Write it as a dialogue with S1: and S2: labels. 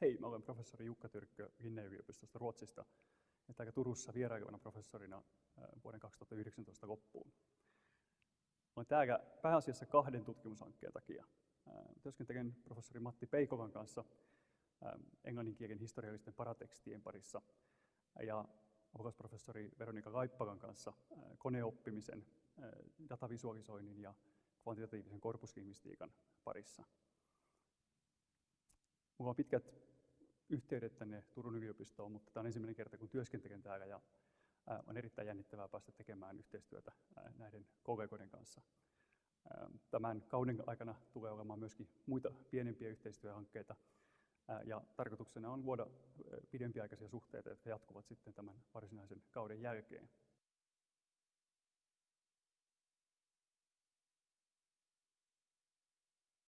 S1: Hei, mä olen professori Jukka Tyrkkö Linne-yliopistosta Ruotsista ja täällä Turussa vierailevana professorina vuoden 2019 loppuun. Olen täällä pääasiassa kahden tutkimushankkeen takia. Työskentelen professori Matti Peikovan kanssa englanninkielen historiallisten paratekstien parissa ja apulaisprofessori Veronika Laippalan kanssa koneoppimisen, datavisualisoinnin ja kvantitatiivisen korpuslingvistiikan parissa. Mulla on pitkät yhteydet tänne Turun yliopistoon, mutta tämä on ensimmäinen kerta, kun työskentelen täällä ja on erittäin jännittävää päästä tekemään yhteistyötä näiden kollegoiden kanssa. Tämän kauden aikana tulee olemaan myöskin muita pienempiä yhteistyöhankkeita ja tarkoituksena on luoda pidempiaikaisia suhteita, jotka jatkuvat sitten tämän varsinaisen kauden jälkeen.